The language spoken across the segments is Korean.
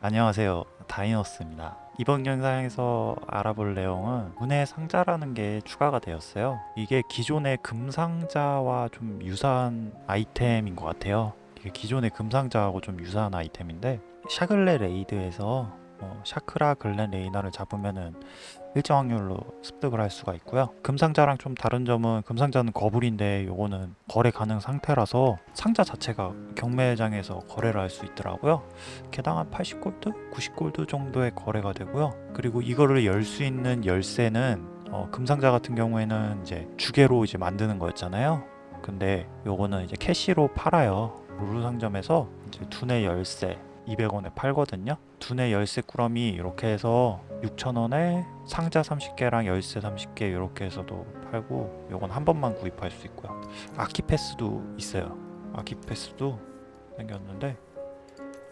안녕하세요. 다이너스입니다. 이번 영상에서 알아볼 내용은 문의 상자라는 게 추가가 되었어요. 이게 기존의 금상자와 좀 유사한 아이템인 것 같아요. 이게 기존의 금상자하고 좀 유사한 아이템인데 샤글레 raid에서 어, 샤크라 글렌 레이나를 잡으면은 일정 확률로 습득을 할 수가 있고요. 금상자랑 좀 다른 점은 금상자는 거불인데 요거는 거래 가능 상태라서 상자 자체가 경매장에서 거래를 할 수 있더라고요. 개당 한 80골드? 90골드 정도의 거래가 되고요. 그리고 이거를 열 수 있는 열쇠는 어, 금상자 같은 경우에는 이제 주개로 이제 만드는 거였잖아요. 근데 요거는 이제 캐시로 팔아요. 룰루 상점에서 이제 두뇌 열쇠 200원에 팔거든요. 두뇌 열쇠 꾸러미 이렇게 해서 6,000원에 상자 30개랑 열쇠 30개 이렇게 해서도 팔고 요건 한 번만 구입할 수 있고요. 아키 패스도 있어요. 아키 패스도 생겼는데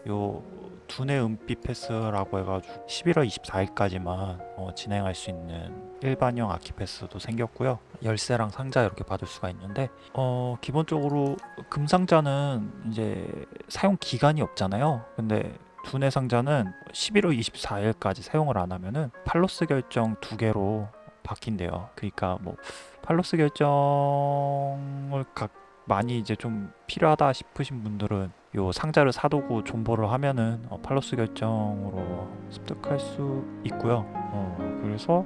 요 두뇌 은빛 패스라고 해가지고 11월 24일까지만 어, 진행할 수 있는 일반형 아키 패스도 생겼고요. 열쇠랑 상자 이렇게 받을 수가 있는데 어 기본적으로 금상자는 이제 사용 기간이 없잖아요. 근데 두뇌 상자는 11월 24일까지 사용을 안 하면은 팔로스 결정 두 개로 바뀐대요. 그러니까 뭐 팔로스 결정을 각 많이 이제 좀 필요하다 싶으신 분들은 요 상자를 사두고 존버를 하면은 어, 팔로스 결정으로 습득할 수 있고요. 어, 그래서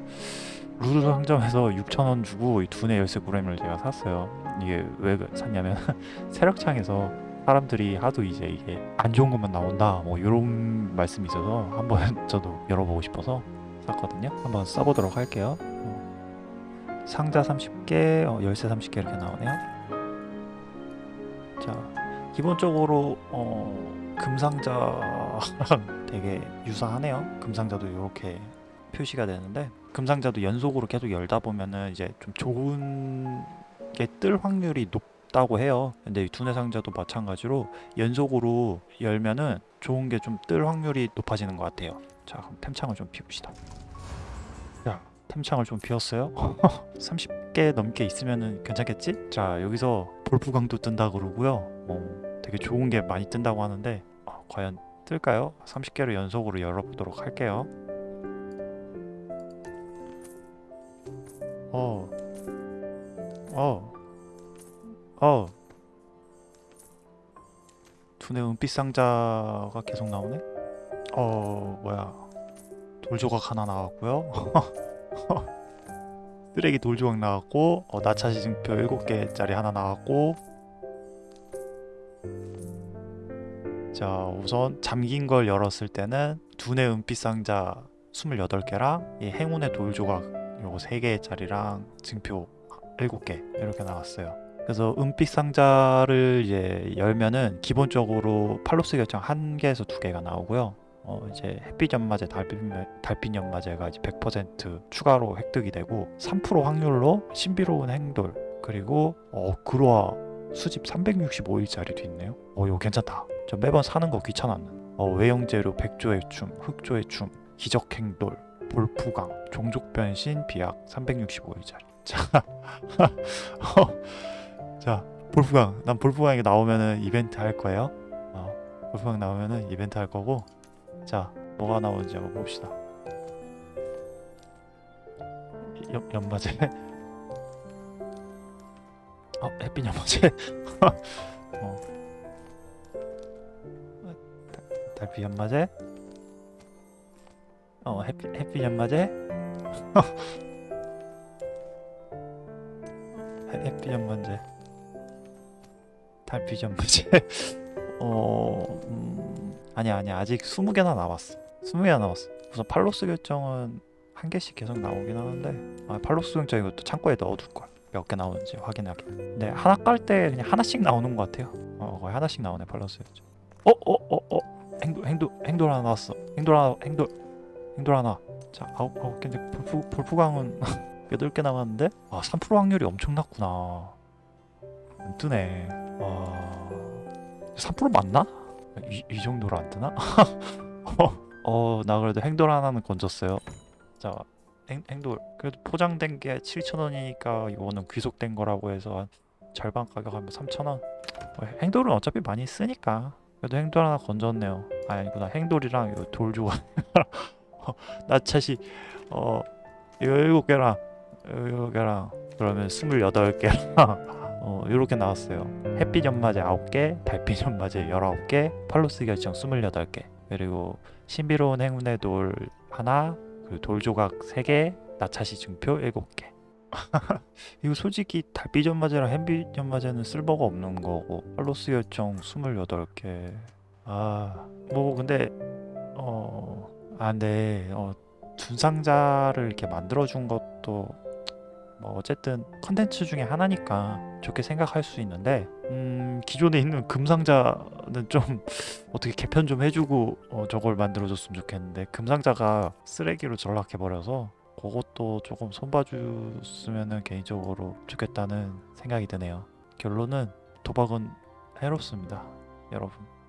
루드 상점에서 6,000원 주고 이 두뇌 열쇠 구레임을 제가 샀어요. 이게 왜 샀냐면 세력창에서 사람들이 하도 이제 이게 안 좋은 것만 나온다 뭐 이런 말씀이 있어서 한번 저도 열어보고 싶어서 샀거든요. 한번 써보도록 할게요. 어, 상자 30개, 어, 열쇠 30개 이렇게 나오네요. 자, 기본적으로 어, 금상자랑 되게 유사하네요. 금상자도 이렇게 표시가 되는데 금상자도 연속으로 계속 열다 보면은 이제 좀 좋은 게 뜰 확률이 높다고 해요. 근데 이 두뇌 상자도 마찬가지로 연속으로 열면은 좋은 게 좀 뜰 확률이 높아지는 것 같아요. 자, 그럼 템창을 좀 피웁시다. 자, 템창을 좀 비웠어요. 30개 넘게 있으면은 괜찮겠지? 자, 여기서 볼프강도 뜬다 그러고요. 어, 되게 좋은 게 많이 뜬다고 하는데 어, 과연 뜰까요? 30개를 연속으로 열어보도록 할게요. 어, 어, 어. 두뇌 은빛 상자가 계속 나오네. 어, 뭐야? 돌조각 하나 나왔고요. 쓰레기 돌조각 나왔고, 어, 나차 시 증표 7개짜리 하나 나왔고, 자 우선 잠긴 걸 열었을 때는 두뇌 은빛 상자 28개랑 이 행운의 돌 조각 요거 3개짜리랑 증표 7개 이렇게 나왔어요. 그래서 은빛 상자를 이제 열면은 기본적으로 팔로스 결정 1개에서 2개가 나오고요 어 이제 햇빛 연마제 달빛, 달빛 연마제가 이제 100% 추가로 획득이 되고 3% 확률로 신비로운 행돌 그리고 어 그로아 수집 365일짜리도 있네요. 어 이거 괜찮다. 저 매번 사는 거 귀찮았는 어, 외형재료 백조의 춤, 흑조의 춤, 기적행돌, 볼푸강, 종족변신, 비약 365일짜리. 자, 어, 자 볼푸강. 난 볼푸강이 나오면은 이벤트 할 거예요. 어, 볼푸강 나오면은 이벤트 할 거고 자 뭐가 나오는지 한번 봅시다. 연, 연마제 어 햇빛 연마제 어. 달빛 연마제 어 햇빛, 햇빛 연마제 햇빛 연마제 달빛 연마제 어 음, 아니야 아니야 아직 20개나 남았어 20개나 남았어 우선 팔로스 결정은 한 개씩 계속 나오긴 하는데 아, 팔로스 결정 이것도 창고에 넣어둘 거야 몇 개 나오는지 확인하게 근데 하나 깔 때 그냥 하나씩 나오는 것 같아요 어 거의 하나씩 나오네 팔로스 결정 어어어 어, 어, 어. 행돌 행돌 행돌 하나 나왔어. 행돌 하나 행돌 행돌 하나. 자 아홉 아홉 개인데 볼프 볼프강은 여덟 개 남았는데 아3% 확률이 엄청 낮구나. 안 뜨네. 와 3% 맞나? 이, 이 정도로 안 뜨나? 어 나 그래도 행돌 하나는 건졌어요. 자 행, 행돌 그래도 포장된 게 7,000원이니까 이거는 귀속된 거라고 해서 한 절반 가격 하면 3,000원. 행돌은 어차피 많이 쓰니까 그래도 행돌 하나 건졌네요. 아, 아니구나. 행돌이랑 요 돌조각. 나차시 어 이거 일곱 개랑 일곱 개랑 그러면 스물여덟 개랑 어 이렇게 나왔어요. 햇빛 연마제 아홉 개, 달빛 연마제 열아홉 개, 팔로스 결정 스물여덟 개. 그리고 신비로운 행운의 돌 하나, 그 돌조각 세 개, 나차시 증표 일곱 개. 이거 솔직히 달빛 연마제랑 햇빛 연마제는 쓸모가 없는 거고 팔로스 결정 28개 아 뭐 근데 어아 근데 어 준상자를 이렇게 만들어 준 것도 뭐 어쨌든 컨텐츠 중에 하나니까 좋게 생각할 수 있는데 음 기존에 있는 금상자는 좀 어떻게 개편 좀 해주고 어, 저걸 만들어줬으면 좋겠는데 금상자가 쓰레기로 전락해 버려서 그것도 조금 손봐줬으면 개인적으로 좋겠다는 생각이 드네요. 결론은 도박은 해롭습니다, 여러분.